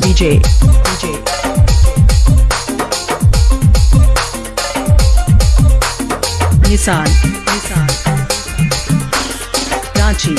DJ, DJ. Nissan, Nissan. Ranchi,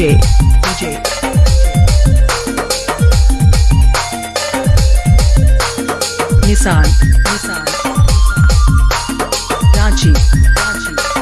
DJ, DJ. Nissan, Nissan. Ranchi, Ranchi.